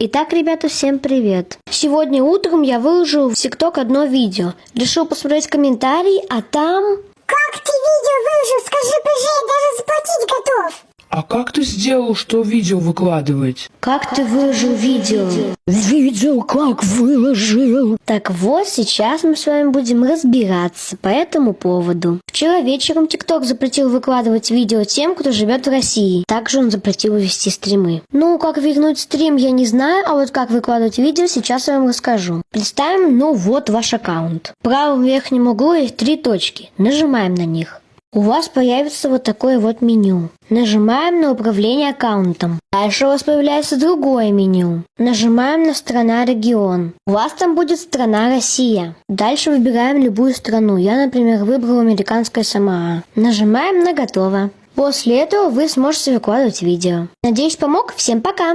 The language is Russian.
Итак, ребята, всем привет! Сегодня утром я выложил в ТикТок одно видео. Решил посмотреть комментарии, а там... Как ты видео выложил? Скажи я даже заплатить готов. А как ты сделал, что видео выкладывать? Как ты выложил видео? Как выложил. Так вот, сейчас мы с вами будем разбираться по этому поводу. Вчера вечером ТикТок запретил выкладывать видео тем, кто живет в России. Также он запретил вести стримы. Ну, как вернуть стрим, я не знаю, а вот как выкладывать видео, сейчас я вам расскажу. Представим, ну вот ваш аккаунт. В правом верхнем углу есть три точки. Нажимаем на них. У вас появится вот такое вот меню. Нажимаем на управление аккаунтом. Дальше у вас появляется другое меню. Нажимаем на страна регион. У вас там будет страна Россия. Дальше выбираем любую страну. Я, например, выбрал американское СМА. Нажимаем на готово. После этого вы сможете выкладывать видео. Надеюсь, помог. Всем пока!